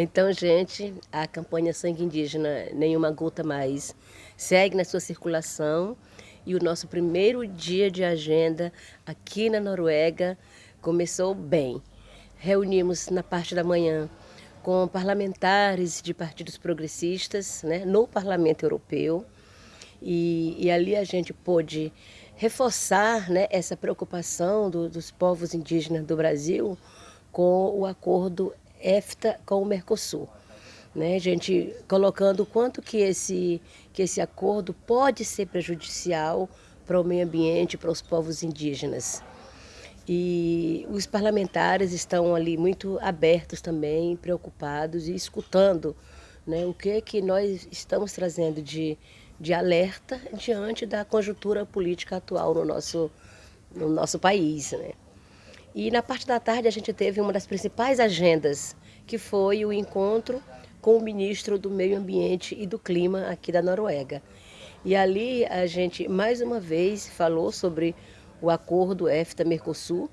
Então, gente, a campanha Sangue Indígena Nenhuma Gota Mais segue na sua circulação e o nosso primeiro dia de agenda aqui na Noruega começou bem. Reunimos na parte da manhã com parlamentares de partidos progressistas né, no Parlamento Europeu e, e ali a gente pôde reforçar né, essa preocupação do, dos povos indígenas do Brasil com o acordo EFTA com o Mercosul. Né, gente colocando quanto que esse, que esse acordo pode ser prejudicial para o meio ambiente, para os povos indígenas. E os parlamentares estão ali muito abertos também, preocupados e escutando né, o que, que nós estamos trazendo de, de alerta diante da conjuntura política atual no nosso, no nosso país. Né. E na parte da tarde a gente teve uma das principais agendas, que foi o encontro com o ministro do Meio Ambiente e do Clima aqui da Noruega. E ali a gente mais uma vez falou sobre o acordo EFTA-Mercosul,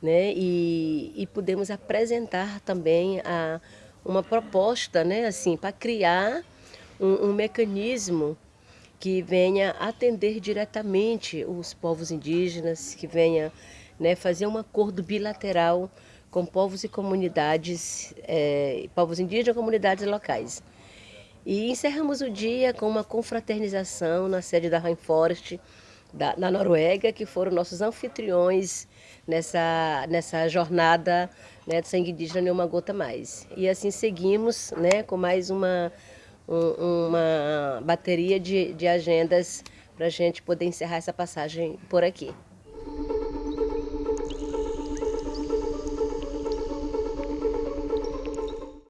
né, e, e pudemos apresentar também a, uma proposta né, assim, para criar um, um mecanismo que venha atender diretamente os povos indígenas, que venha né, fazer um acordo bilateral com povos e comunidades, é, povos indígenas e comunidades locais. E encerramos o dia com uma confraternização na sede da Rainforest, da, na Noruega, que foram nossos anfitriões nessa, nessa jornada né, de sangue indígena Nenhuma Gota Mais. E assim seguimos né, com mais uma, um, uma bateria de, de agendas para a gente poder encerrar essa passagem por aqui.